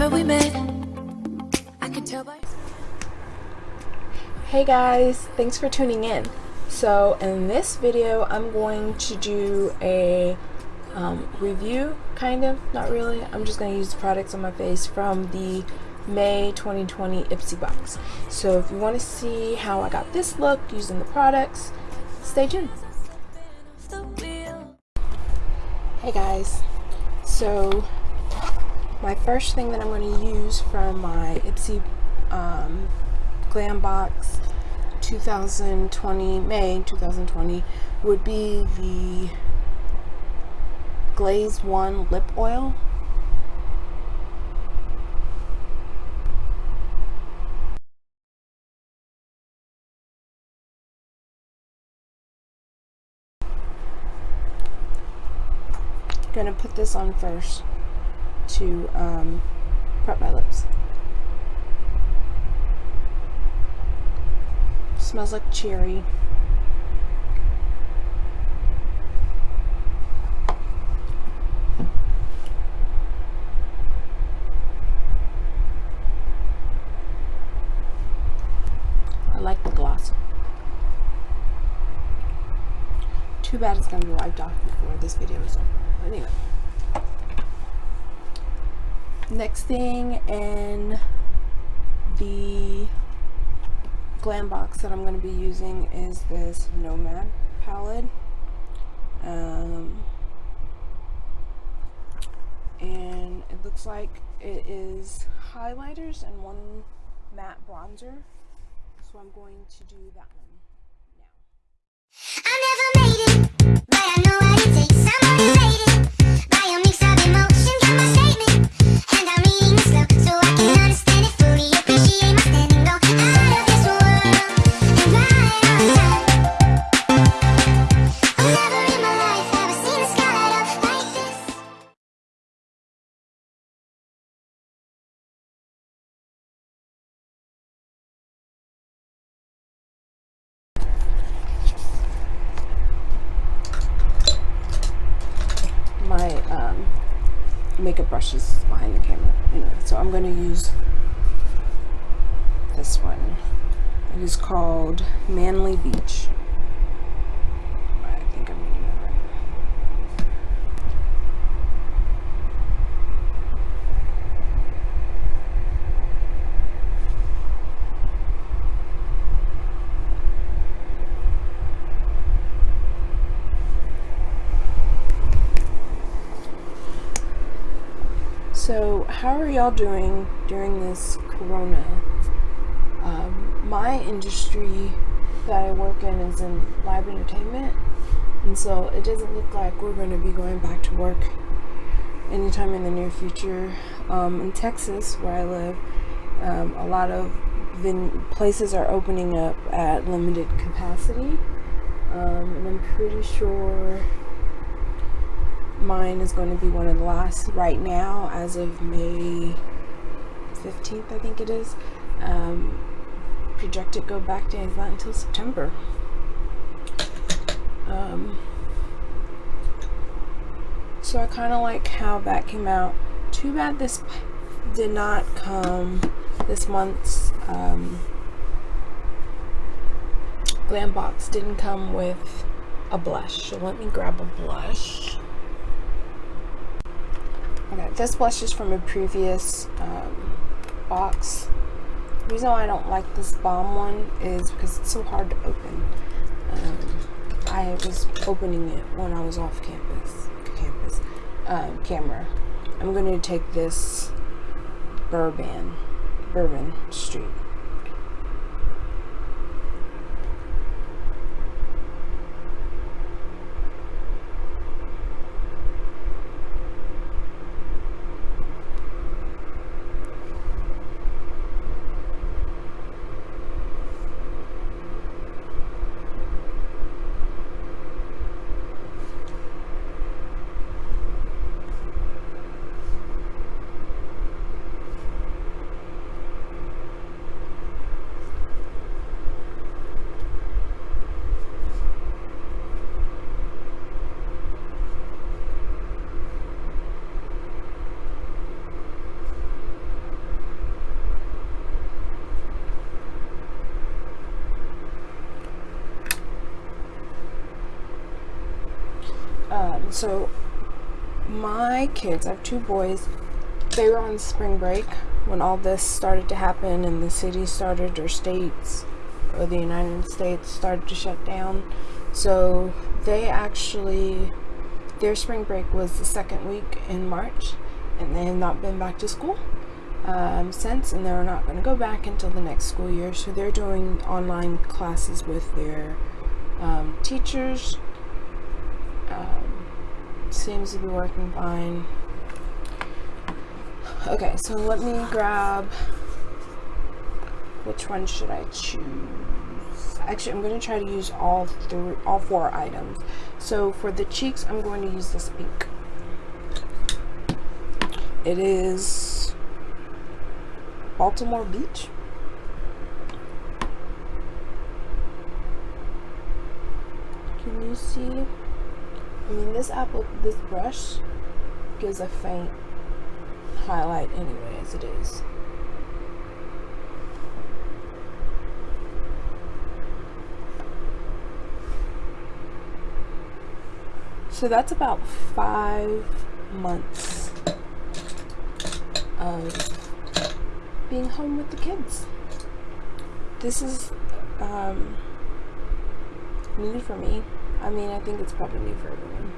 Remember we met? I could tell by. Hey guys, thanks for tuning in. So in this video, I'm going to do a um, review, kind of, not really. I'm just going to use the products on my face from the May 2020 Ipsy box. So if you want to see how I got this look using the products, stay tuned. Hey guys, so first thing that I'm going to use from my Ipsy um, Glam Box 2020, May 2020, would be the Glaze One Lip Oil. Gonna put this on first to um, prep my lips. Smells like cherry. I like the gloss. Too bad it's going to be wiped off before this video is over. Anyway. Next thing in the glam box that I'm going to be using is this Nomad palette. Um, and it looks like it is highlighters and one matte bronzer. So I'm going to do that one now. My. Oh, um, makeup brush I'm going to use this one. It is called Manly Beach. I think I'm reading that right. So, how are y'all doing during this corona? Um, my industry that I work in is in live entertainment, and so it doesn't look like we're going to be going back to work anytime in the near future. Um, in Texas, where I live, um, a lot of places are opening up at limited capacity, um, and I'm pretty sure mine is going to be one of the last right now as of May 15th I think it is. Um, projected go back day is not until September. Um, so I kind of like how that came out. Too bad this did not come this month's um, glam box didn't come with a blush. So let me grab a blush This blush is from a previous um, box. The reason why I don't like this bomb one is because it's so hard to open. Um, I was opening it when I was off campus, campus, um, camera. I'm going to take this Bourbon, Bourbon Street. So my kids, I have two boys, they were on spring break when all this started to happen and the cities started or states or the United States started to shut down. So they actually their spring break was the second week in March and they have not been back to school um, since and they're not going to go back until the next school year. So they're doing online classes with their um, teachers. Seems to be working fine. Okay, so let me grab. Which one should I choose? Actually, I'm going to try to use all three, all four items. So for the cheeks, I'm going to use this pink. It is Balmoral Beach. Can you see? I mean, this apple, this brush gives a faint highlight anyway, as it is. So that's about five months of being home with the kids. This is um, new for me. I mean, I think it's probably new for everyone.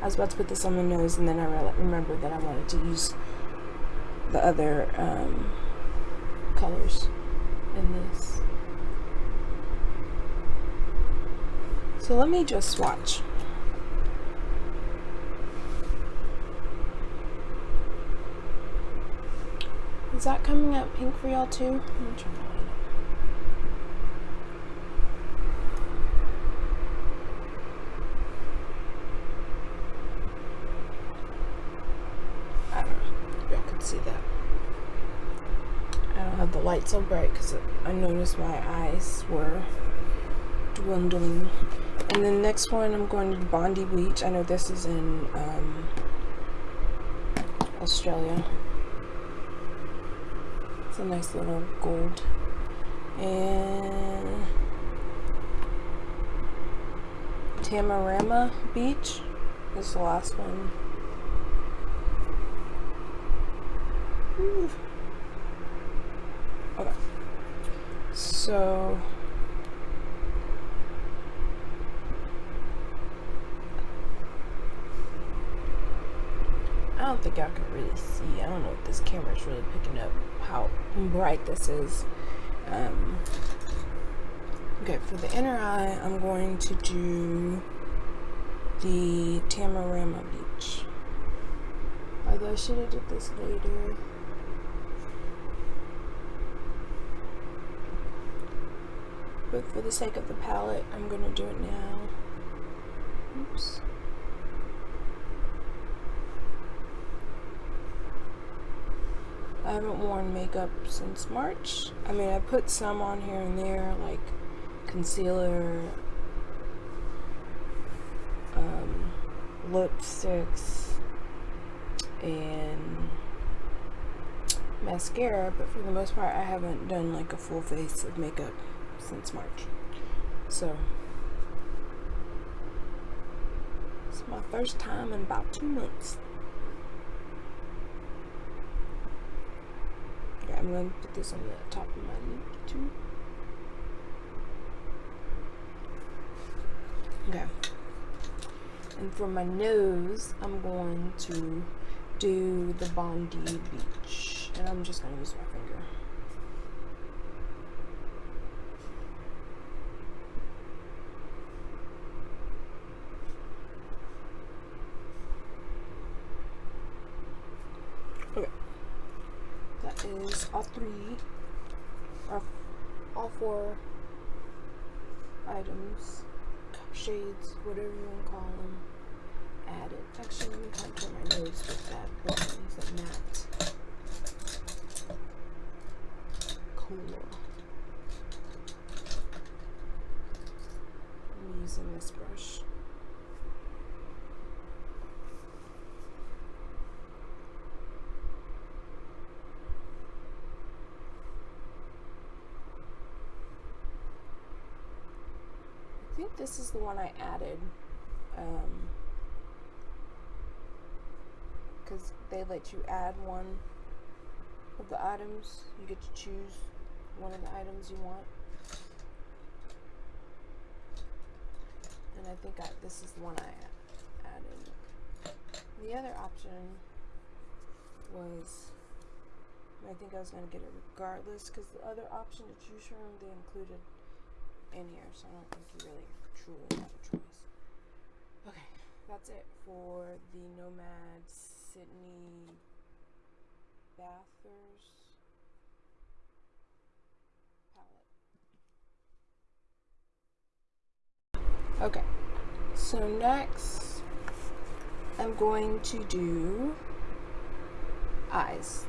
I was about to put this on my nose, and then I re- remembered that I wanted to use the other um, colors in this. So let me just swatch. Is that coming out pink for y'all too? Let me try to line it. I don't know. if Y'all could see that. I don't have the light so bright because I noticed my eyes were dwindling. And then next one, I'm going to Bondi Beach. I know this is in um, Australia. It's a nice little gold. And Tamarama Beach is the last one. Okay. So I don't think y'all can really see. I don't know if this camera is really picking up how bright this is. Um, okay, for the inner eye, I'm going to do the Tamarama Beach. Although I should have did this later. But for the sake of the palette, I'm gonna do it now. Oops. I haven't worn makeup since March. I mean, I put some on here and there, like concealer, um, lipsticks, and mascara, but for the most part, I haven't done like a full face of makeup since March. So, it's my first time in about two months. Okay, I'm going to put this on the top of my lip too. Okay. And for my nose, I'm going to do the Bondi Beach. And I'm just going to use my finger. Okay. That is all three, or all four items, shades, whatever you want to call them, added. Actually, let me contour my nose with that one. That matte? Cool. I'm using this brush. This is the one I added um, because they let you add one of the items. You get to choose one of the items you want. And I think I, this is the one I added. The other option was, I think I was going to get it regardless because the other option to choose from they included in here, so I don't think you really truly have a choice. Okay, that's it for the Nomad Sydney Bathers palette. Okay, so next I'm going to do eyes.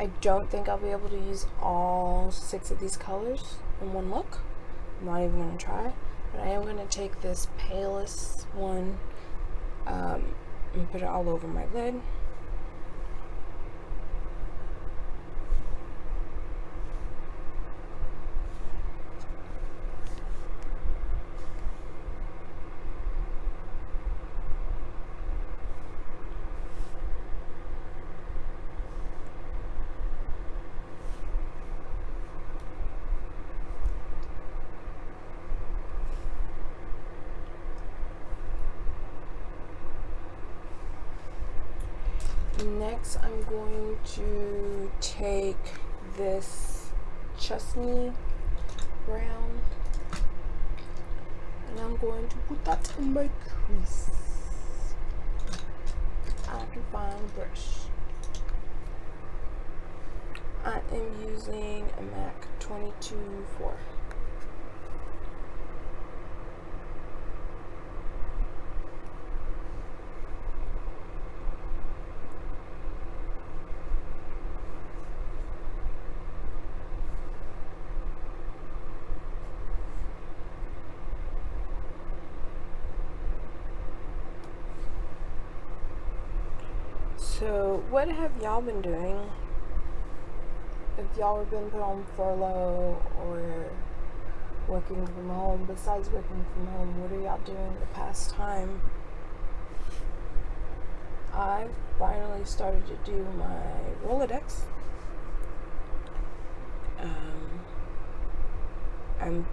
I don't think I'll be able to use all six of these colors in one look. I'm not even going to try. But I am going to take this palest one um, and put it all over my lid. Next, I'm going to take this chestnut brown and I'm going to put that in my crease. I find a brush. I am using a MAC 22-4. So, what have y'all been doing? If y'all have been put on furlough or working from home, besides working from home, what are y'all doing the past time? I finally started to do my Rolodex. Um, I'm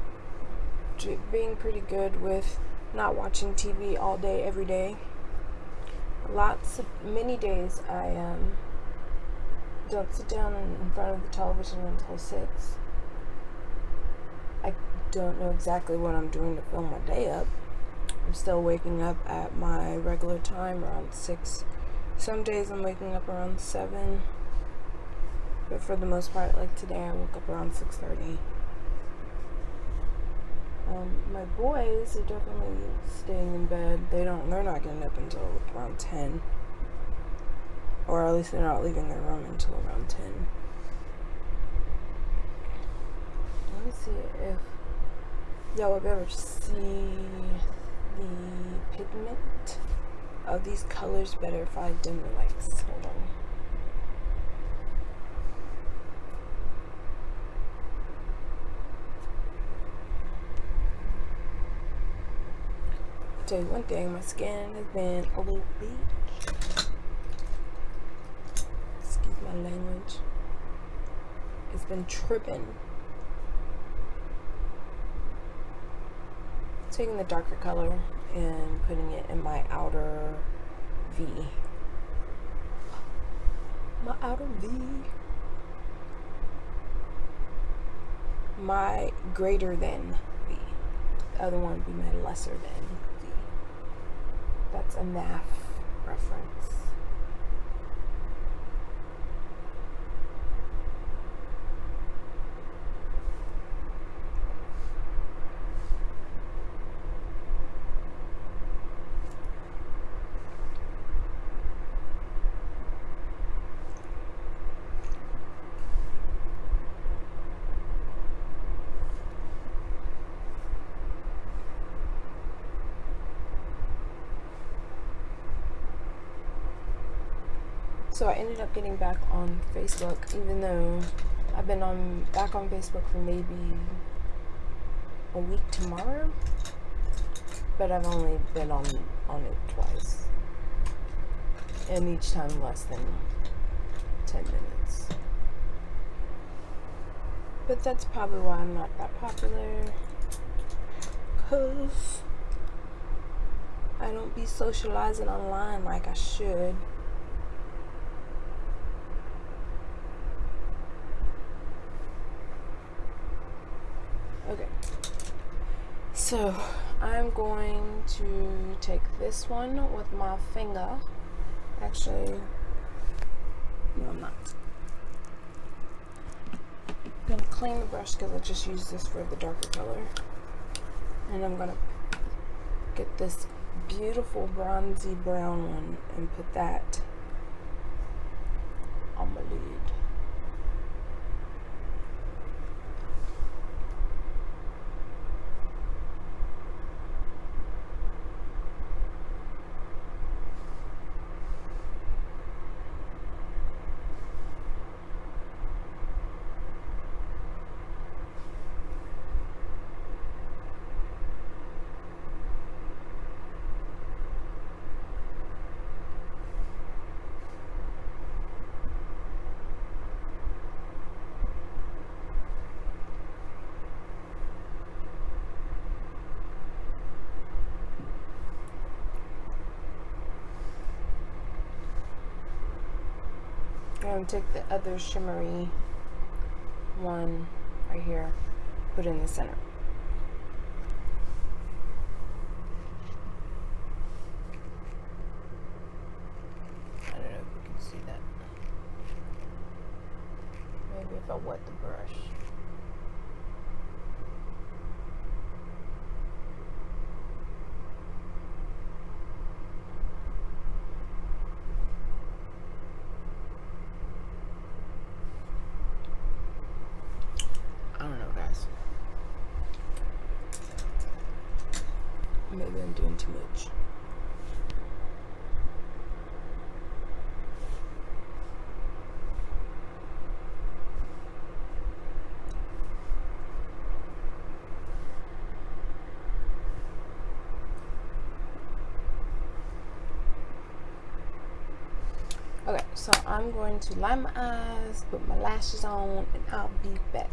being pretty good with not watching TV all day, every day lots of many days I um don't sit down in, front of the television until six. I don't know exactly what I'm doing to fill my day up. I'm still waking up at my regular time around six. Some days I'm waking up around seven, but for the most part, like today, I woke up around six thirty. Um, my boys are definitely staying in bed. They don't. They're not getting up until around ten, or at least they're not leaving their room until around ten. Let me see if y'all have ever seen the pigment of these colors better if I dim the lights. Hold on. Tell you one thing, my skin has been a little beat. Excuse my language. It's been tripping. Taking the darker color and putting it in my outer V. My outer V. My greater than V. The other one would be my lesser than. That's a math reference. So I ended up getting back on Facebook, even though I've been on back on Facebook for maybe a week tomorrow, but I've only been on on it twice, and each time less than ten minutes. But that's probably why I'm not that popular, cause I don't be socializing online like I should. Okay. So, I'm going to take this one with my finger. Actually, no, I'm not. I'm gonna clean the brush because I just used this for the darker color. And I'm gonna get this beautiful bronzy brown one and put that on my lid. I'm going to take the other shimmery one right here, put it in the center. I don't know if you can see that. Maybe if I wet the brush. I don't know, guys. Maybe I'm doing too much. Okay, so I'm going to line my eyes, put my lashes on, and I'll be back.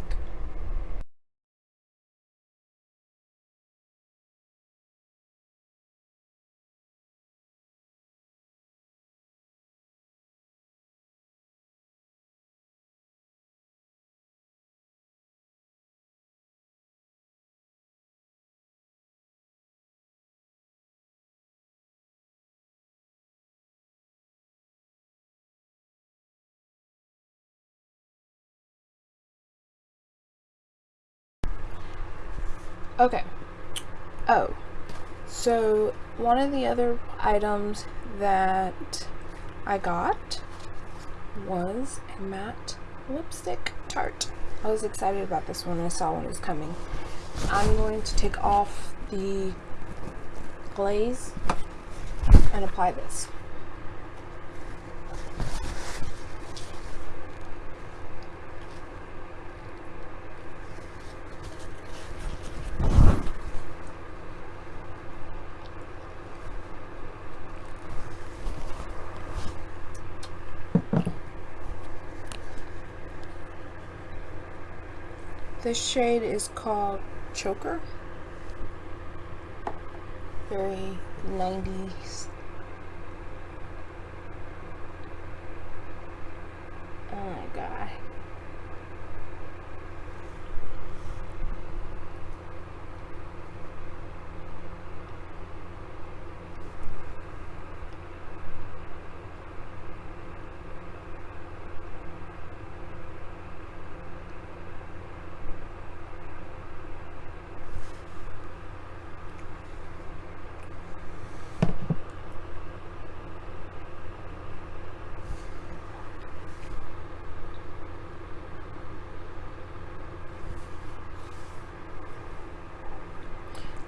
Okay. Oh. So, one of the other items that I got was a matte lipstick Tarte. I was excited about this one. I saw when it was coming. I'm going to take off the glaze and apply this. This shade is called Choker. Very 90s. Oh my god.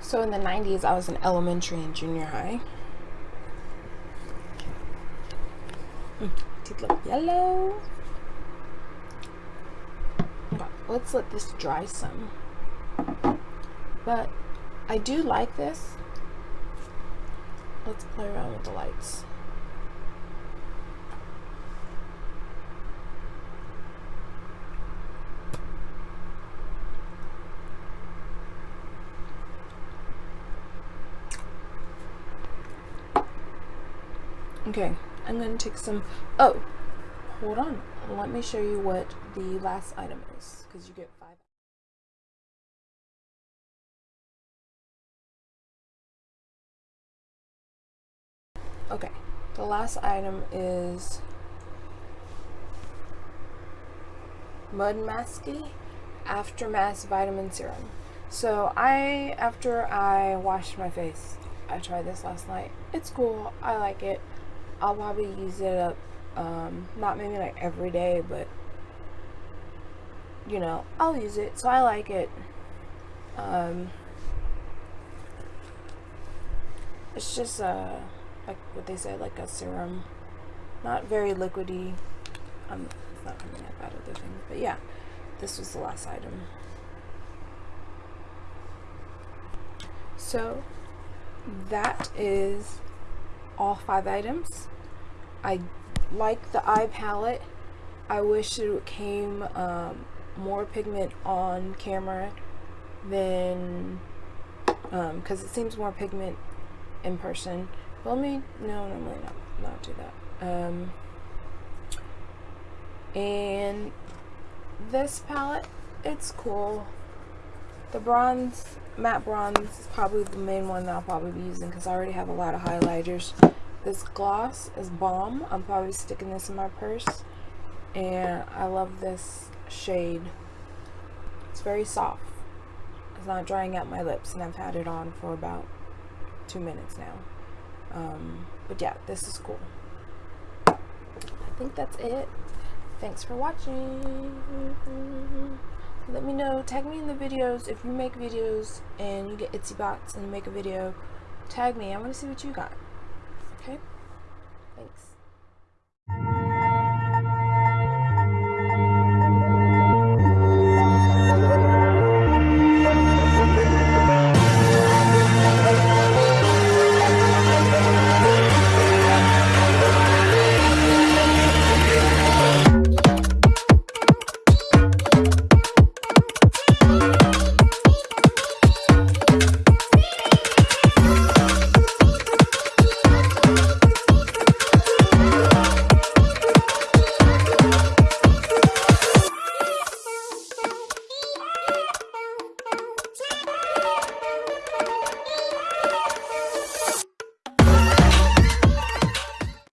So in the 90s, I was in elementary and junior high. Mm, teeth look yellow. let's let this dry some. But I do like this. Let's play around with the lights. Okay, I'm gonna take some. Oh, hold on. Let me show you what the last item is, because you get five. Okay, the last item is Mudmasky Aftermath Vitamin Serum. So I, after I washed my face, I tried this last night. It's cool. I like it. I'll probably use it up, um, not maybe like every day, but you know, I'll use it. So I like it. Um, it's just uh, like what they said, like a serum, not very liquidy. Um, it's not coming up out of the thing, but yeah, this was the last item. So that is all five items. I like the eye palette. I wish it came um, more pigment on camera than because it seems more pigment in person. Let me no normally not not do that. Um, and this palette, it's cool. The bronze, matte bronze is probably the main one that I'll probably be using because I already have a lot of highlighters. This gloss is bomb. I'm probably sticking this in my purse. And I love this shade. It's very soft. It's not drying out my lips and I've had it on for about two minutes now. Um, but yeah, this is cool. I think that's it. Thanks for watching. Let me know, tag me in the videos if you make videos and you get Ipsy Bots and you make a video. Tag me, I want to see what you got. Okay? Thanks.